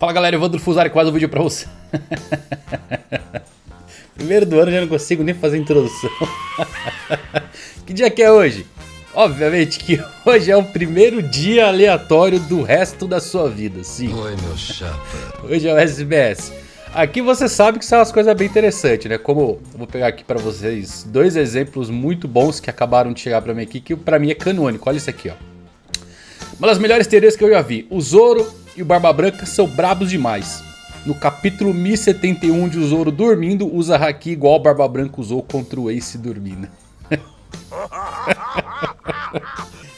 Fala galera, Evandro Fusari, quase um vídeo pra você. Primeiro do ano já não consigo nem fazer introdução. que dia que é hoje? Obviamente que hoje é o primeiro dia aleatório do resto da sua vida, sim. Oi, meu chapa. Hoje é o SBS. Aqui você sabe que são as coisas bem interessantes, né? Como eu vou pegar aqui pra vocês dois exemplos muito bons que acabaram de chegar pra mim aqui, que pra mim é canônico. Olha isso aqui, ó. Uma das melhores teorias que eu já vi. O Zoro e o Barba Branca são brabos demais. No capítulo 1071 de o Zoro dormindo, usa Haki igual o Barba Branca usou contra o Ace dormindo.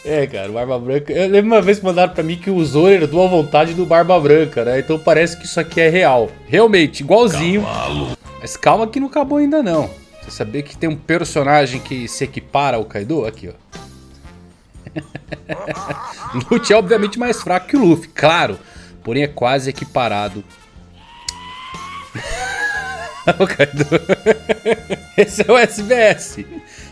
é, cara, o Barba Branca... Eu lembro uma vez que mandaram pra mim que o Zoro herdou a vontade do Barba Branca, né? Então parece que isso aqui é real. Realmente, igualzinho. Cavalo. Mas calma que não acabou ainda não. Você sabia que tem um personagem que se equipara ao Kaido? Aqui, ó. Lute é obviamente mais fraco que o Luffy, claro. Porém é quase equiparado. Esse é o SBS.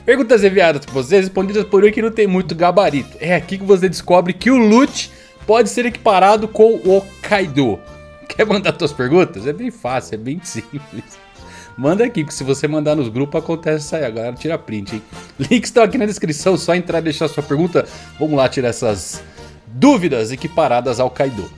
Perguntas enviadas por vocês, respondidas por um que não tem muito gabarito. É aqui que você descobre que o Lute pode ser equiparado com o Kaido. Quer mandar suas perguntas? É bem fácil, é bem simples. Manda aqui, que se você mandar nos grupos acontece isso aí. A galera tira print, hein? Links estão aqui na descrição, só entrar e deixar sua pergunta. Vamos lá tirar essas dúvidas equiparadas ao Kaido.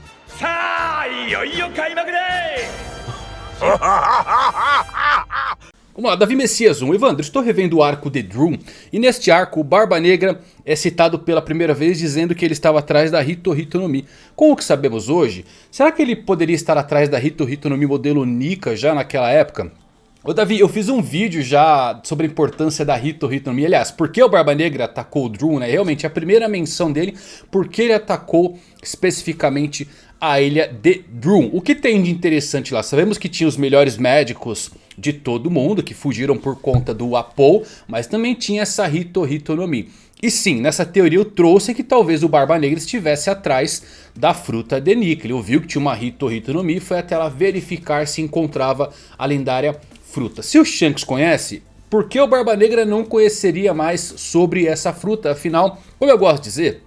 Vamos lá, Davi Messias 1. Evandro, estou revendo o arco de Drum. E neste arco, o Barba Negra é citado pela primeira vez dizendo que ele estava atrás da Hito Hito no Mi. Com o que sabemos hoje, será que ele poderia estar atrás da Hito Hito no Mi modelo Nika já naquela época? Ô Davi, eu fiz um vídeo já sobre a importância da Hito Hito no Mi. Aliás, por que o Barba Negra atacou o Drum, né? Realmente, a primeira menção dele, por que ele atacou especificamente a ilha de Drum. O que tem de interessante lá? Sabemos que tinha os melhores médicos de todo mundo, que fugiram por conta do Apo, mas também tinha essa Hito Hito no Mi. E sim, nessa teoria eu trouxe que talvez o Barba Negra estivesse atrás da fruta de Nika. Ele ouviu que tinha uma Hito Hito no Mi, foi até lá verificar se encontrava a lendária fruta. Se o Shanks conhece, por que o Barba Negra não conheceria mais sobre essa fruta? Afinal, como eu gosto de dizer,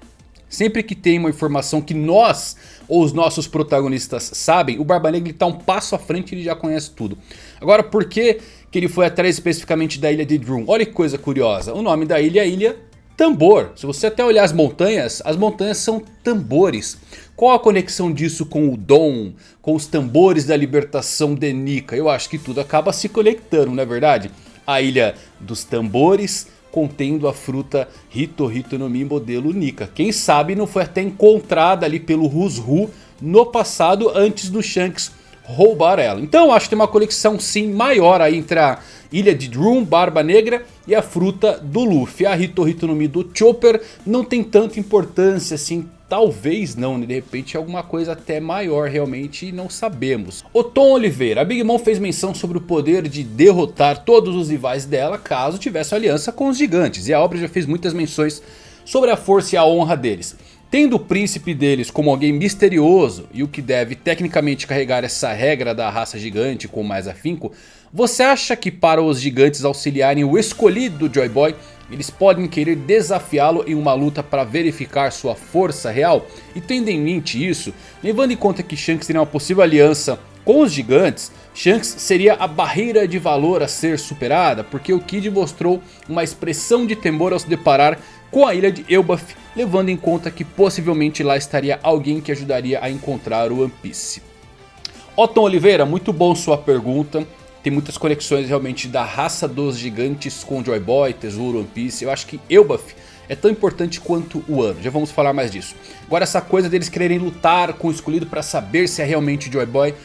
sempre que tem uma informação que nós ou os nossos protagonistas sabem, o Barba Negra está um passo à frente e ele já conhece tudo. Agora, por que, que ele foi atrás especificamente da ilha de Drum? Olha que coisa curiosa, o nome da ilha é Ilha Tambor. Se você até olhar as montanhas, as montanhas são tambores. Qual a conexão disso com o Dom, com os tambores da libertação de Nika? Eu acho que tudo acaba se conectando, não é verdade? A ilha dos tambores contendo a fruta Hito Hito no Mi modelo Nika. Quem sabe não foi até encontrada ali pelo Rusru no passado antes do Shanks roubar ela. Então acho que tem uma conexão sim maior aí entre a ilha de Drum, Barba Negra e a fruta do Luffy. A Hito Hito no Mi do Chopper não tem tanta importância assim Talvez não, né? de repente alguma coisa até maior realmente e não sabemos. O Tom Oliveira, a Big Mom fez menção sobre o poder de derrotar todos os rivais dela caso tivesse aliança com os gigantes. E a obra já fez muitas menções sobre a força e a honra deles. Tendo o príncipe deles como alguém misterioso e o que deve tecnicamente carregar essa regra da raça gigante com mais afinco, você acha que para os gigantes auxiliarem o escolhido Joy Boy eles podem querer desafiá-lo em uma luta para verificar sua força real. E tendo em mente isso, levando em conta que Shanks teria uma possível aliança com os gigantes, Shanks seria a barreira de valor a ser superada, porque o Kid mostrou uma expressão de temor ao se deparar com a ilha de Elbaf, levando em conta que possivelmente lá estaria alguém que ajudaria a encontrar o One Piece. Otton Oliveira, muito bom sua pergunta. Tem muitas conexões realmente da raça dos gigantes com Joy Boy, Tesouro, One Piece. Eu acho que Elbaf é tão importante quanto o ano. Já vamos falar mais disso. Agora essa coisa deles quererem lutar com o escolhido para saber se é realmente Joy Boy.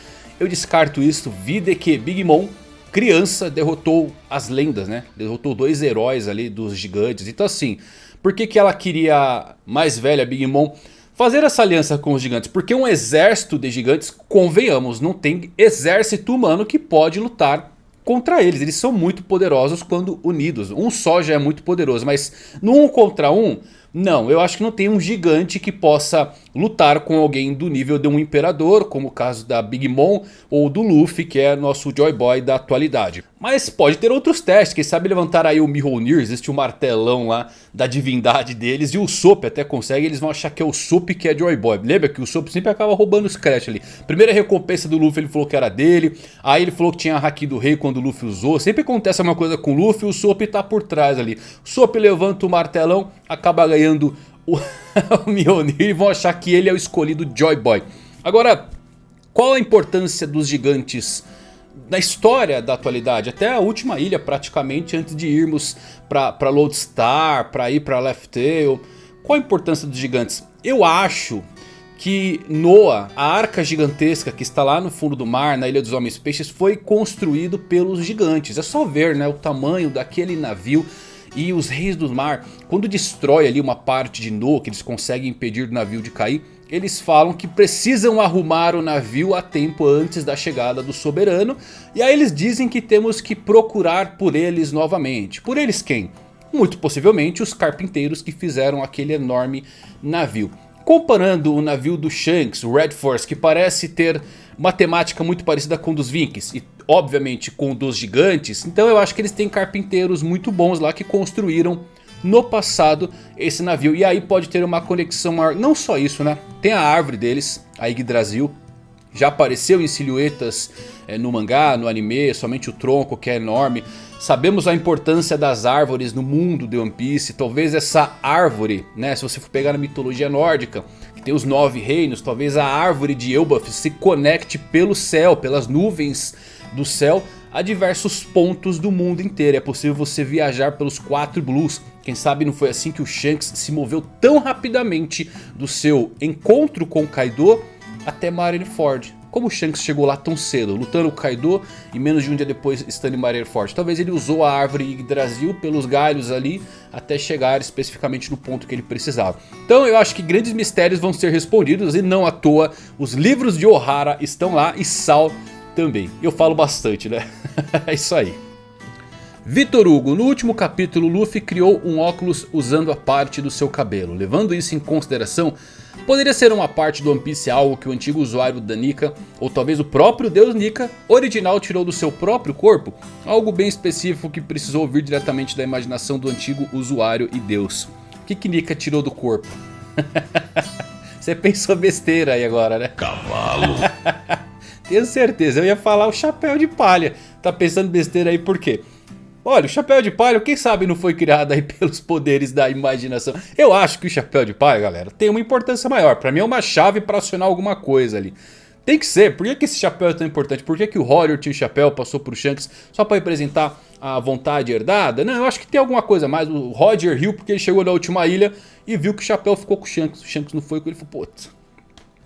Eu descarto isso. Vida que Big Mom, criança, derrotou as lendas, né? Derrotou dois heróis ali dos gigantes. Então assim, por que, que ela queria mais velha Big Mom? Fazer essa aliança com os gigantes. Porque um exército de gigantes, convenhamos, não tem exército humano que pode lutar contra eles. Eles são muito poderosos quando unidos. Um só já é muito poderoso, mas no um contra um, Não, eu acho que não tem um gigante que possa lutar com alguém do nível de um imperador, como o caso da Big Mom ou do Luffy, que é nosso Joy Boy da atualidade. Mas pode ter outros testes, quem sabe levantar aí o Mjolnir, existe o um martelão lá da divindade deles, e o Sop até consegue, eles vão achar que é o Sop que é Joy Boy. Lembra que o Sop sempre acaba roubando os créditos ali. Primeira recompensa do Luffy ele falou que era dele, aí ele falou que tinha a Haki do Rei quando o Luffy usou. Sempre acontece uma coisa com o Luffy, o Sop tá por trás ali. O Sop levanta o martelão, acaba ganhando ganhando o, o Mjolnir e vão achar que ele é o escolhido Joy Boy. Agora, qual a importância dos gigantes na história da atualidade? Até a última ilha praticamente antes de irmos para Lodestar, para ir para Left Tail. Qual a importância dos gigantes? Eu acho que Noah, a arca gigantesca que está lá no fundo do mar, na Ilha dos Homens Peixes, foi construído pelos gigantes. É só ver né, o tamanho daquele navio e os Reis do Mar, quando destrói ali uma parte de Noah, que eles conseguem impedir o navio de cair, eles falam que precisam arrumar o navio a tempo antes da chegada do soberano. E aí eles dizem que temos que procurar por eles novamente. Por eles quem? Muito possivelmente os carpinteiros que fizeram aquele enorme navio. Comparando o navio do Shanks, o Red Force, que parece ter uma temática muito parecida com dos Vikings. E obviamente com dos gigantes. Então eu acho que eles têm carpinteiros muito bons lá que construíram no passado esse navio. E aí pode ter uma conexão maior. Não só isso né. Tem a árvore deles, a Yggdrasil. Já apareceu em silhuetas é, no mangá, no anime, somente o tronco que é enorme. Sabemos a importância das árvores no mundo de One Piece. Talvez essa árvore, né, se você for pegar na mitologia nórdica, que tem os nove reinos. Talvez a árvore de Elbaf se conecte pelo céu, pelas nuvens do céu a diversos pontos do mundo inteiro. É possível você viajar pelos quatro blues. Quem sabe não foi assim que o Shanks se moveu tão rapidamente do seu encontro com Kaido até Marineford. Como o Shanks chegou lá tão cedo, lutando com Kaido e menos de um dia depois estando em Marineford? Talvez ele usou a árvore Yggdrasil pelos galhos ali até chegar especificamente no ponto que ele precisava. Então eu acho que grandes mistérios vão ser respondidos e não à toa os livros de Ohara estão lá e Sal também. Eu falo bastante, né? é isso aí. Vitor Hugo, no último capítulo Luffy criou um óculos usando a parte do seu cabelo. Levando isso em consideração, poderia ser uma parte do One Piece algo que o antigo usuário da Nika, ou talvez o próprio deus Nika, original tirou do seu próprio corpo? Algo bem específico que precisou vir diretamente da imaginação do antigo usuário e deus. O que que Nika tirou do corpo? Você pensou besteira aí agora, né? Cavalo. Tenho certeza, eu ia falar o chapéu de palha. Tá pensando besteira aí por quê? Olha, o chapéu de palha, quem sabe não foi criado aí pelos poderes da imaginação. Eu acho que o chapéu de palha, galera, tem uma importância maior. Pra mim é uma chave pra acionar alguma coisa ali. Tem que ser. Por que, que esse chapéu é tão importante? Por que, que o Roger tinha o chapéu, passou pro Shanks só pra representar a vontade herdada? Não, eu acho que tem alguma coisa mais. O Roger riu porque ele chegou na última ilha e viu que o chapéu ficou com o Shanks. O Shanks não foi com ele. Ele falou, putz,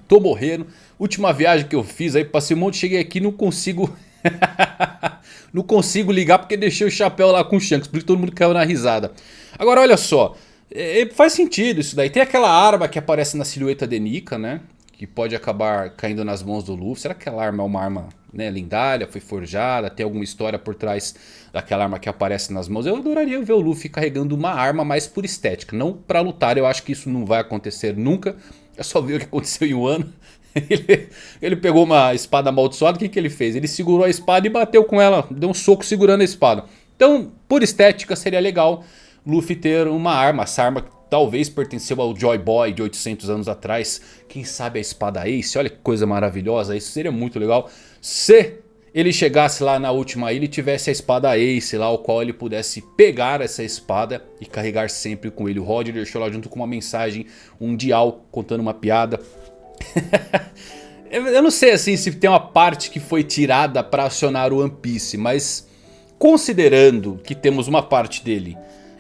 tô morrendo. Última viagem que eu fiz aí, passei um monte, cheguei aqui não consigo... não consigo ligar porque deixei o chapéu lá com o Shanks, por isso todo mundo caiu na risada. Agora olha só, é, é, faz sentido isso daí. Tem aquela arma que aparece na silhueta de Nika, né? Que pode acabar caindo nas mãos do Luffy. Será que aquela arma é uma arma né, lendária, foi forjada? Tem alguma história por trás daquela arma que aparece nas mãos? Eu adoraria ver o Luffy carregando uma arma mais por estética. Não pra lutar, eu acho que isso não vai acontecer nunca. É só ver o que aconteceu em um ano. Ele, pegou uma espada amaldiçoada, o que, que ele fez? Ele segurou a espada e bateu com ela, deu um soco segurando a espada. Então, por estética, seria legal Luffy ter uma arma. Essa arma talvez pertenceu ao Joy Boy de 800 anos atrás. Quem sabe a espada Ace, olha que coisa maravilhosa. Isso seria muito legal se ele chegasse lá na última ilha e tivesse a espada Ace lá, o qual ele pudesse pegar essa espada e carregar sempre com ele. O Roger deixou lá junto com uma mensagem, um dial contando uma piada. Eu não sei assim se tem uma parte que foi tirada para acionar o One Piece, mas considerando que temos uma parte dele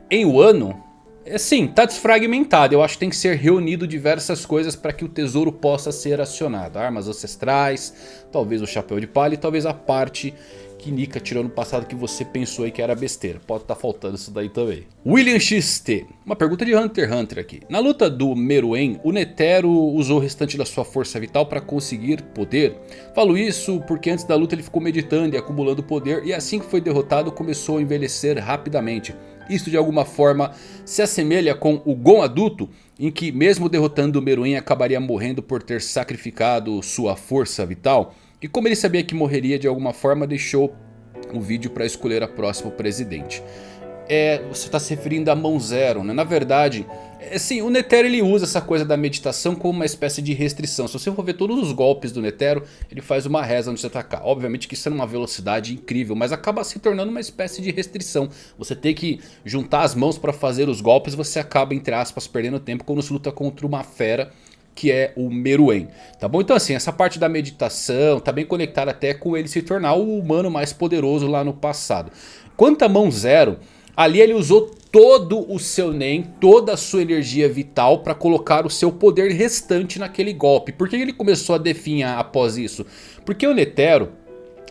em Wano, é, sim, tá desfragmentado. Eu acho que tem que ser reunido diversas coisas para que o tesouro possa ser acionado. Armas ancestrais, talvez o chapéu de palha e talvez a parte Nika tirou no passado que você pensou aí que era besteira. Pode estar tá faltando isso daí também. William XT. Uma pergunta de Hunter x Hunter aqui. Na luta do Meruem, o Netero usou o restante da sua força vital para conseguir poder. Falo isso porque antes da luta ele ficou meditando e acumulando poder. E assim que foi derrotado começou a envelhecer rapidamente. Isso de alguma forma se assemelha com o Gon adulto, em que mesmo derrotando o Meruem acabaria morrendo por ter sacrificado sua força vital. E como ele sabia que morreria de alguma forma, deixou o vídeo para escolher a próximo presidente. É, você está se referindo a mão zero, né? Na verdade, é, sim, o Netero ele usa essa coisa da meditação como uma espécie de restrição. Se você for ver todos os golpes do Netero, ele faz uma reza antes de atacar. Obviamente que isso é numa velocidade incrível, mas acaba se tornando uma espécie de restrição. Você tem que juntar as mãos para fazer os golpes, você acaba, entre aspas, perdendo tempo quando se luta contra uma fera que é o Meruem, tá bom? Então assim, essa parte da meditação tá bem conectada até com ele se tornar o humano mais poderoso lá no passado. Quanto a mão zero, ali ele usou todo o seu Nen, toda a sua energia vital para colocar o seu poder restante naquele golpe. Por que ele começou a definhar após isso? Porque o Netero,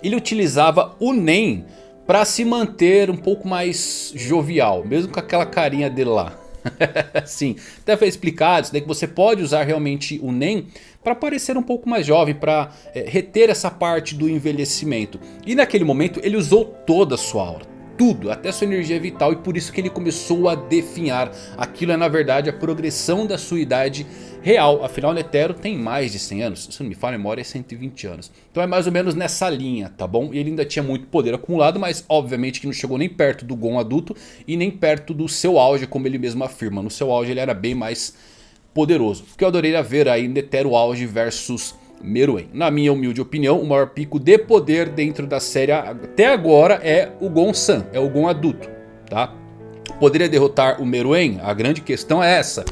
ele utilizava o Nen para se manter um pouco mais jovial, mesmo com aquela carinha dele lá. Sim, até foi explicado isso daí que você pode usar realmente o NEM para parecer um pouco mais jovem, para é, reter essa parte do envelhecimento. E naquele momento ele usou toda a sua aura tudo, até sua energia vital e por isso que ele começou a definhar. Aquilo é na verdade a progressão da sua idade real, afinal Netero tem mais de 100 anos, se não me falha a memória é 120 anos. Então é mais ou menos nessa linha, tá bom? E ele ainda tinha muito poder acumulado, mas obviamente que não chegou nem perto do Gon adulto e nem perto do seu auge, como ele mesmo afirma. No seu auge ele era bem mais poderoso. O que eu adoraria ver aí Netero auge versus Meruem. Na minha humilde opinião, o maior pico de poder dentro da série até agora é o Gon-san, é o Gon adulto, tá? Poderia derrotar o Meruem? A grande questão é essa.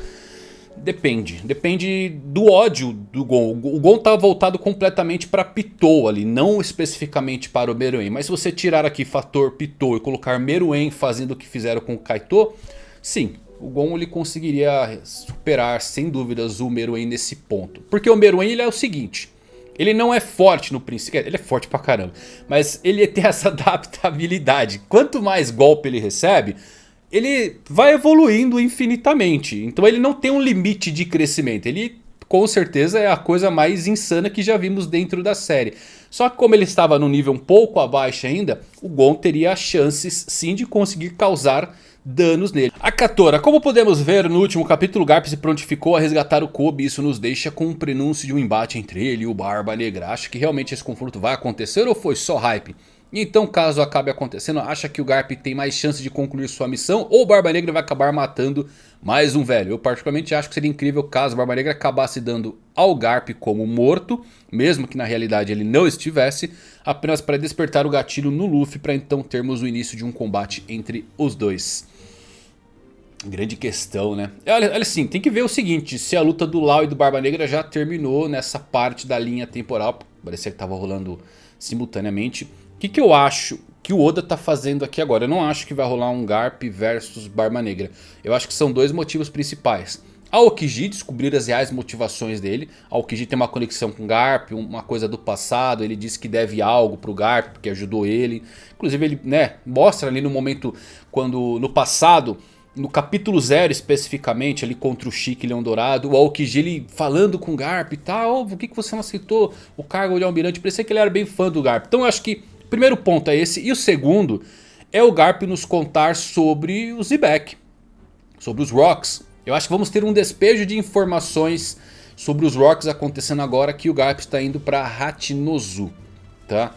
Depende, depende do ódio do Gon. O Gon tá voltado completamente para Pitou ali, não especificamente para o Meruem. Mas se você tirar aqui fator Pitou e colocar Meruem fazendo o que fizeram com o Kaito, sim, o Gon ele conseguiria superar sem dúvidas o Meruem nesse ponto. Porque o Meruem ele é o seguinte, ele não é forte no princípio, ele é forte pra caramba, mas ele tem essa adaptabilidade. Quanto mais golpe ele recebe, ele vai evoluindo infinitamente. Então ele não tem um limite de crescimento, ele com certeza é a coisa mais insana que já vimos dentro da série. Só que como ele estava no nível um pouco abaixo ainda, o Gon teria chances sim de conseguir causar danos nele. A Katora, como podemos ver no último capítulo, Garp se prontificou a resgatar o Kobe. Isso nos deixa com um prenúncio de um embate entre ele e o Barba Negra. Acha que realmente esse confronto vai acontecer ou foi só hype? Então caso acabe acontecendo, acha que o Garp tem mais chance de concluir sua missão ou o Barba Negra vai acabar matando mais um velho? Eu particularmente acho que seria incrível caso o Barba Negra acabasse dando ao Garp como morto, mesmo que na realidade ele não estivesse, apenas para despertar o gatilho no Luffy para então termos o início de um combate entre os dois. Grande questão, né? Olha, olha assim, tem que ver o seguinte, se a luta do Lau e do Barba Negra já terminou nessa parte da linha temporal, parecia que estava rolando simultaneamente. O que, que eu acho que o Oda tá fazendo aqui agora? Eu não acho que vai rolar um Garp versus Barba Negra. Eu acho que são dois motivos principais. A Okiji descobrir as reais motivações dele. A Okiji tem uma conexão com o Garp, uma coisa do passado. Ele disse que deve algo pro Garp, porque ajudou ele. Inclusive ele né, mostra ali no momento quando no passado no capítulo 0 especificamente, ali contra o Chique Leão Dourado, o Aokiji ele falando com o Garp e tal, por que, que você não aceitou o cargo de almirante? Parecia que ele era bem fã do Garp. Então eu acho que o primeiro ponto é esse, e o segundo é o Garp nos contar sobre o Zebek, sobre os Rocks. Eu acho que vamos ter um despejo de informações sobre os Rocks acontecendo agora que o Garp está indo para Hachinozu, tá?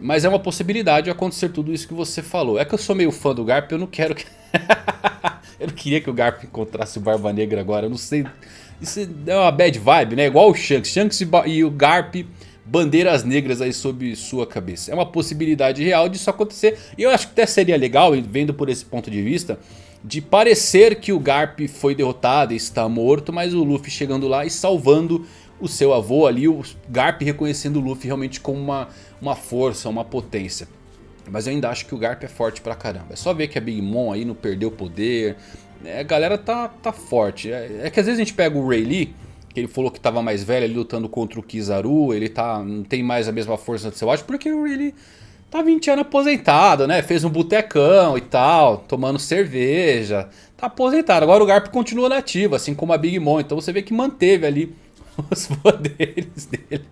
Mas é uma possibilidade de acontecer tudo isso que você falou. É que eu sou meio fã do Garp, eu não quero que... eu não queria que o Garp encontrasse o Barba Negra agora. Eu não sei. Isso é uma bad vibe, né? Igual o Shanks. Shanks e o Garp bandeiras negras aí sob sua cabeça. É uma possibilidade real disso acontecer. E eu acho que até seria legal, vendo por esse ponto de vista, de parecer que o Garp foi derrotado e está morto, mas o Luffy chegando lá e salvando o seu avô ali, o Garp reconhecendo o Luffy realmente como uma, uma força, uma potência. Mas eu ainda acho que o Garp é forte pra caramba. É só ver que a Big Mom aí não perdeu poder. É, a galera tá, tá forte. É, é, que às vezes a gente pega o Ray Lee, que ele falou que tava mais velho ali lutando contra o Kizaru. Ele tá, não tem mais a mesma força do seu acho, porque o Ray Lee tá 20 anos aposentado, né? Fez um botecão e tal, tomando cerveja. Tá aposentado. Agora o Garp continua nativo, assim como a Big Mom. Então você vê que manteve ali os poderes dele.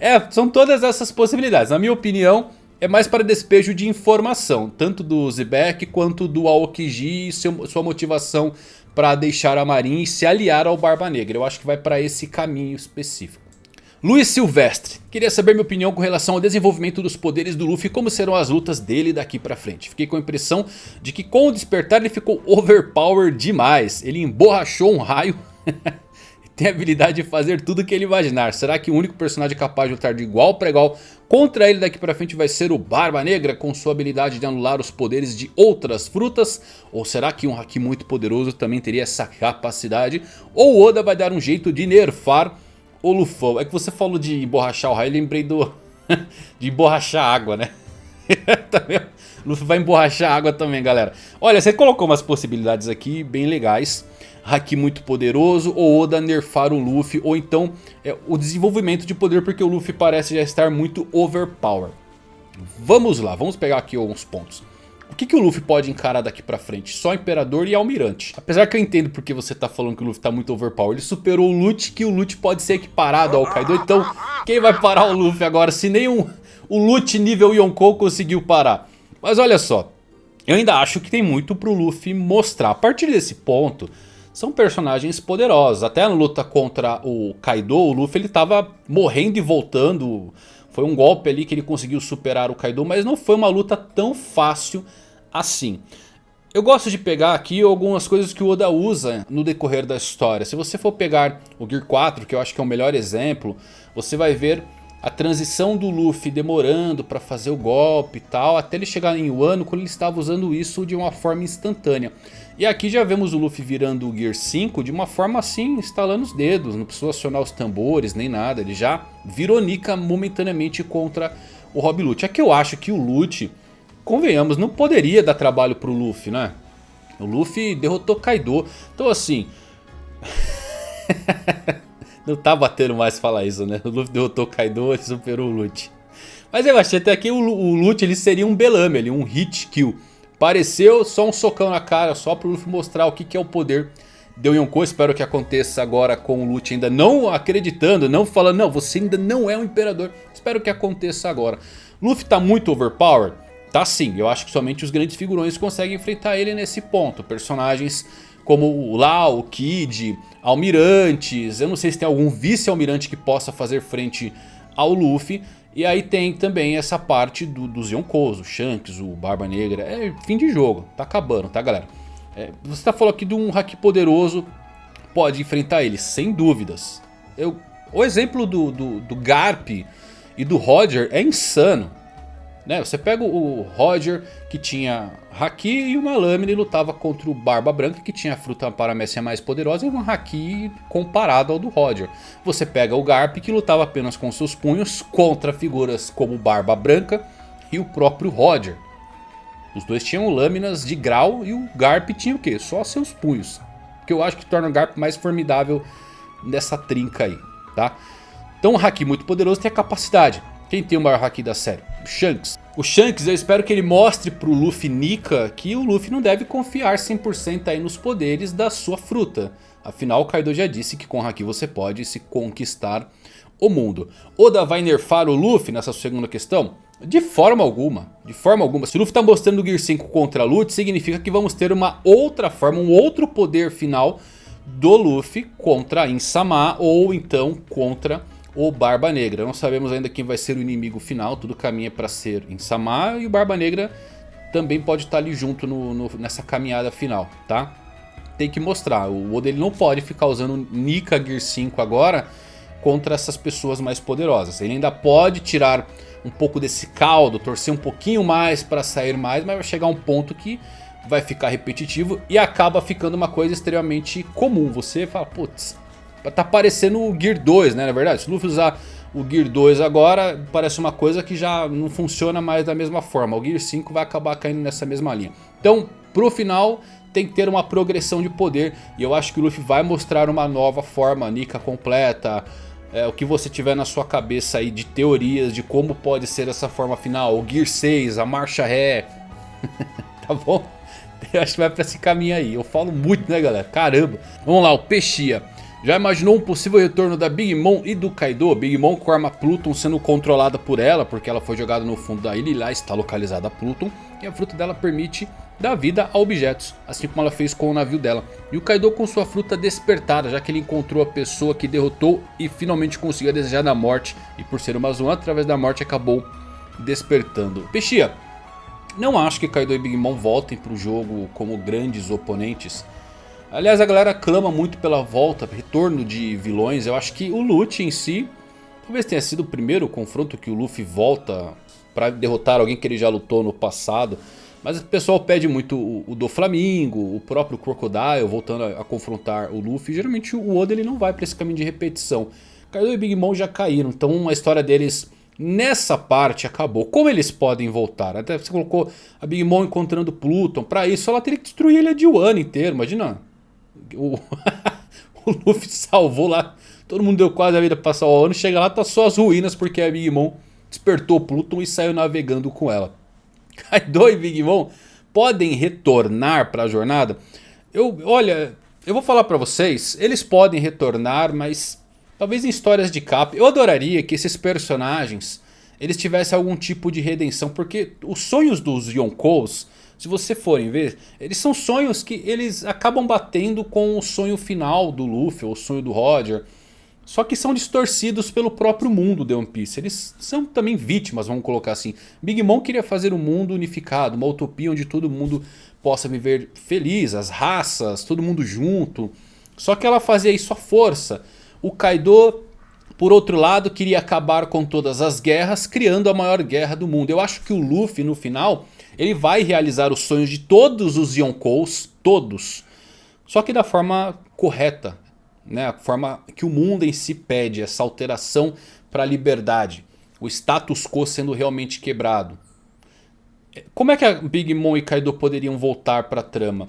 É, são todas essas possibilidades. Na minha opinião, é mais para despejo de informação, tanto do Zebek quanto do Aokiji e seu, sua motivação para deixar a marinha e se aliar ao Barba Negra. Eu acho que vai para esse caminho específico. Luiz Silvestre, queria saber minha opinião com relação ao desenvolvimento dos poderes do Luffy e como serão as lutas dele daqui pra frente. Fiquei com a impressão de que com o despertar ele ficou overpower demais. Ele emborrachou um raio tem a habilidade de fazer tudo o que ele imaginar. Será que o único personagem capaz de lutar de igual para igual contra ele daqui pra frente vai ser o Barba Negra com sua habilidade de anular os poderes de outras frutas? Ou será que um Haki muito poderoso também teria essa capacidade? Ou Oda vai dar um jeito de nerfar o Lufão? É que você falou de emborrachar o raio, lembrei do... de emborrachar água, né? também, Luffy vai emborrachar água também, galera. Olha, você colocou umas possibilidades aqui bem legais. Haki muito poderoso, ou Oda nerfar o Luffy, ou então é, o desenvolvimento de poder porque o Luffy parece já estar muito overpower. Vamos lá, vamos pegar aqui alguns pontos. O que, que o Luffy pode encarar daqui pra frente? Só Imperador e Almirante. Apesar que eu entendo porque você tá falando que o Luffy tá muito overpower. Ele superou o Lute, que o Lute pode ser equiparado ao Kaido. Então, quem vai parar o Luffy agora se nem um, o Lute nível Yonkou conseguiu parar? Mas olha só, eu ainda acho que tem muito pro Luffy mostrar. A partir desse ponto, são personagens poderosos. Até na luta contra o Kaido, o Luffy ele tava morrendo e voltando. Foi um golpe ali que ele conseguiu superar o Kaido, mas não foi uma luta tão fácil assim. Eu gosto de pegar aqui algumas coisas que o Oda usa no decorrer da história. Se você for pegar o Gear 4, que eu acho que é o melhor exemplo, você vai ver a transição do Luffy demorando para fazer o golpe e tal, até ele chegar em Wano quando ele estava usando isso de uma forma instantânea. E aqui já vemos o Luffy virando o Gear 5 de uma forma assim, instalando os dedos, não precisou acionar os tambores nem nada, ele já virou Nika momentaneamente contra o Rob Lute. É que eu acho que o Lute, convenhamos, não poderia dar trabalho pro Luffy, né? O Luffy derrotou Kaido, então assim... Não tá batendo mais falar isso, né? O Luffy derrotou o Kaido e superou o Lute. Mas eu achei até que o, o Lute ele seria um Belame, ali, um hit kill. Pareceu só um socão na cara, só pro Luffy mostrar o que, que é o poder de Yonkou. Espero que aconteça agora com o Lute ainda não acreditando, não falando, não, você ainda não é um imperador. Espero que aconteça agora. Luffy tá muito overpowered? Tá sim, eu acho que somente os grandes figurões conseguem enfrentar ele nesse ponto. Personagens como o Lau, o Kid, almirantes. Eu não sei se tem algum vice-almirante que possa fazer frente ao Luffy. E aí tem também essa parte do, dos Yonkous, o Shanks, o Barba Negra. É fim de jogo, tá acabando, tá galera? É, você tá falando aqui de um hack poderoso, pode enfrentar ele, sem dúvidas. Eu, o exemplo do, do, do Garp e do Roger é insano. Né? Você pega o Roger que tinha Haki e uma lâmina e lutava contra o Barba Branca que tinha a fruta paramécia mais poderosa e um Haki comparado ao do Roger. Você pega o Garp que lutava apenas com seus punhos contra figuras como Barba Branca e o próprio Roger. Os dois tinham lâminas de grau e o Garp tinha o quê? Só seus punhos. Que eu acho que torna o Garp mais formidável nessa trinca aí, tá? Então um Haki muito poderoso tem a capacidade quem tem o maior haki da série? Shanks. O Shanks eu espero que ele mostre pro Luffy Nika que o Luffy não deve confiar 100% aí nos poderes da sua fruta. Afinal o Kaido já disse que com haki você pode se conquistar o mundo. Oda vai nerfar o Luffy nessa segunda questão? De forma alguma, de forma alguma. Se o Luffy está mostrando o Gear 5 contra Lute, significa que vamos ter uma outra forma, um outro poder final do Luffy contra Insama ou então contra o Barba Negra. Não sabemos ainda quem vai ser o inimigo final, tudo caminha para ser Insama e o Barba Negra também pode estar ali junto no, no, nessa caminhada final, tá? Tem que mostrar, o Oda ele não pode ficar usando Nika Gear 5 agora contra essas pessoas mais poderosas. Ele ainda pode tirar um pouco desse caldo, torcer um pouquinho mais para sair mais, mas vai chegar um ponto que vai ficar repetitivo e acaba ficando uma coisa extremamente comum. Você fala, putz, Tá parecendo o Gear 2, né? Na verdade, se o Luffy usar o Gear 2 agora, parece uma coisa que já não funciona mais da mesma forma. O Gear 5 vai acabar caindo nessa mesma linha. Então, pro final, tem que ter uma progressão de poder. E eu acho que o Luffy vai mostrar uma nova forma, Nika completa. É, o que você tiver na sua cabeça aí de teorias de como pode ser essa forma final. O Gear 6, a marcha ré. tá bom? Eu acho que vai pra esse caminho aí. Eu falo muito, né, galera? Caramba. Vamos lá, o Peixia. Já imaginou um possível retorno da Big Mom e do Kaido? Big Mom com a arma Pluton sendo controlada por ela, porque ela foi jogada no fundo da ilha e lá está localizada a Pluton. E a fruta dela permite dar vida a objetos, assim como ela fez com o navio dela. E o Kaido com sua fruta despertada, já que ele encontrou a pessoa que derrotou e finalmente conseguiu a desejada morte. E por ser uma Zoan, através da morte acabou despertando. Peixia, não acho que Kaido e Big Mom voltem para o jogo como grandes oponentes. Aliás, a galera clama muito pela volta, retorno de vilões. Eu acho que o Lute em si, talvez tenha sido o primeiro confronto que o Luffy volta para derrotar alguém que ele já lutou no passado. Mas o pessoal pede muito o, o do o próprio Crocodile voltando a, a, confrontar o Luffy. Geralmente o Oda ele não vai para esse caminho de repetição. Kaido e Big Mom já caíram, então a história deles nessa parte acabou. Como eles podem voltar? Até você colocou a Big Mom encontrando Pluton. Para isso ela teria que destruir ele de Wano inteiro, imagina o, o Luffy salvou lá. Todo mundo deu quase a vida pra passar o ano. Chega lá, tá só as ruínas porque a Big Mom despertou Pluton e saiu navegando com ela. Kaido e Big Mom podem retornar para a jornada? Eu, olha, eu vou falar para vocês, eles podem retornar, mas talvez em histórias de capa. Eu adoraria que esses personagens eles tivessem algum tipo de redenção, porque os sonhos dos Yonkous se você forem ver, eles são sonhos que eles acabam batendo com o sonho final do Luffy, ou o sonho do Roger. Só que são distorcidos pelo próprio mundo de One Piece. Eles são também vítimas, vamos colocar assim. Big Mom queria fazer um mundo unificado, uma utopia onde todo mundo possa viver feliz, as raças, todo mundo junto. Só que ela fazia isso à força. O Kaido, por outro lado, queria acabar com todas as guerras, criando a maior guerra do mundo. Eu acho que o Luffy, no final, ele vai realizar os sonhos de todos os Yonkous, todos. Só que da forma correta, né? a forma que o mundo em si pede, essa alteração para a liberdade. O status quo sendo realmente quebrado. Como é que a Big Mom e Kaido poderiam voltar para a trama?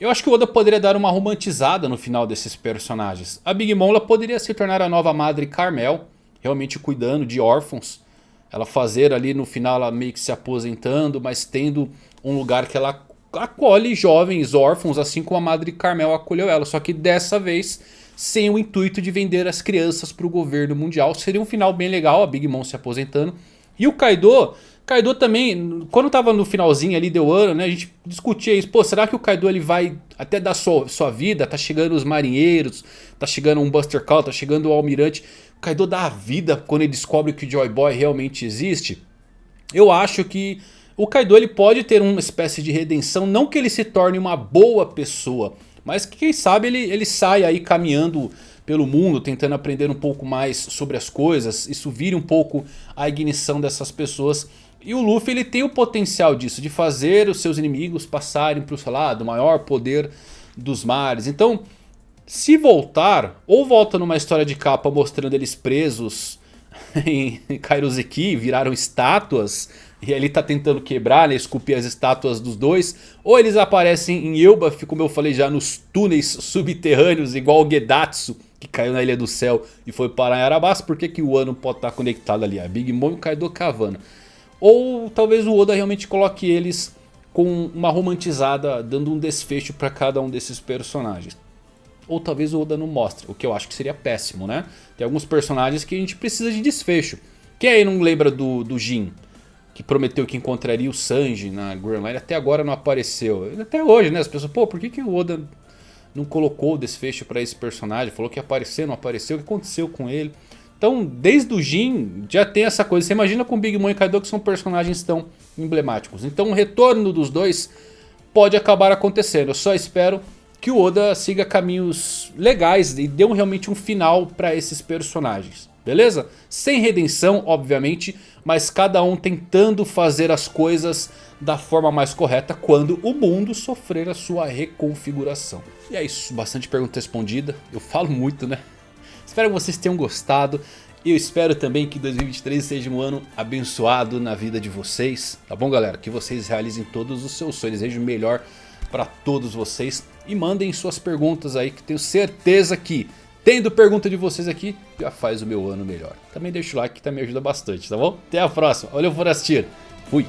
Eu acho que o Oda poderia dar uma romantizada no final desses personagens. A Big Mom ela poderia se tornar a nova Madre Carmel, realmente cuidando de órfãos ela fazer ali no final ela meio que se aposentando, mas tendo um lugar que ela acolhe jovens órfãos, assim como a Madre Carmel acolheu ela. Só que dessa vez sem o intuito de vender as crianças para o governo mundial. Seria um final bem legal, a Big Mom se aposentando. E o Kaido, Kaido também, quando tava no finalzinho ali deu ano, né, a gente discutia isso. Pô, será que o Kaido ele vai até dar sua, sua vida? Tá chegando os marinheiros, tá chegando um Buster Call, tá chegando o almirante. Kaido dá a vida quando ele descobre que o Joy Boy realmente existe. Eu acho que o Kaido ele pode ter uma espécie de redenção. Não que ele se torne uma boa pessoa. Mas que quem sabe ele, ele sai aí caminhando pelo mundo. Tentando aprender um pouco mais sobre as coisas. Isso vire um pouco a ignição dessas pessoas. E o Luffy ele tem o potencial disso. De fazer os seus inimigos passarem para o lado. maior poder dos mares. Então se voltar, ou volta numa história de capa mostrando eles presos em Kairoseki, viraram estátuas, e ele tá tentando quebrar, né, esculpir as estátuas dos dois, ou eles aparecem em Elbaf, como eu falei já, nos túneis subterrâneos, igual o Gedatsu, que caiu na Ilha do Céu e foi parar em Arabasta, por que, que o Ano pode estar tá conectado ali? A Big Mom e o Kaido Cavana. Ou talvez o Oda realmente coloque eles com uma romantizada, dando um desfecho para cada um desses personagens ou talvez o Oda não mostre, o que eu acho que seria péssimo, né? Tem alguns personagens que a gente precisa de desfecho. Quem aí não lembra do, do Jin? Que prometeu que encontraria o Sanji na Grand Line, até agora não apareceu. Até hoje, né? As pessoas, pô, por que, que o Oda não colocou o desfecho para esse personagem? Falou que ia aparecer, não apareceu, o que aconteceu com ele? Então, desde o Jin, já tem essa coisa. Você imagina com Big Mom e Kaido que são personagens tão emblemáticos. Então, o retorno dos dois pode acabar acontecendo. Eu só espero que o Oda siga caminhos legais e dê um, realmente um final para esses personagens. Beleza? Sem redenção, obviamente, mas cada um tentando fazer as coisas da forma mais correta quando o mundo sofrer a sua reconfiguração. E é isso, bastante pergunta respondida. Eu falo muito, né? Espero que vocês tenham gostado. Eu espero também que 2023 seja um ano abençoado na vida de vocês. Tá bom, galera? Que vocês realizem todos os seus sonhos. Desejo o melhor para todos vocês. E mandem suas perguntas aí que tenho certeza que tendo pergunta de vocês aqui já faz o meu ano melhor. Também deixa o like que também ajuda bastante, tá bom? Até a próxima. Valeu por assistir. Fui.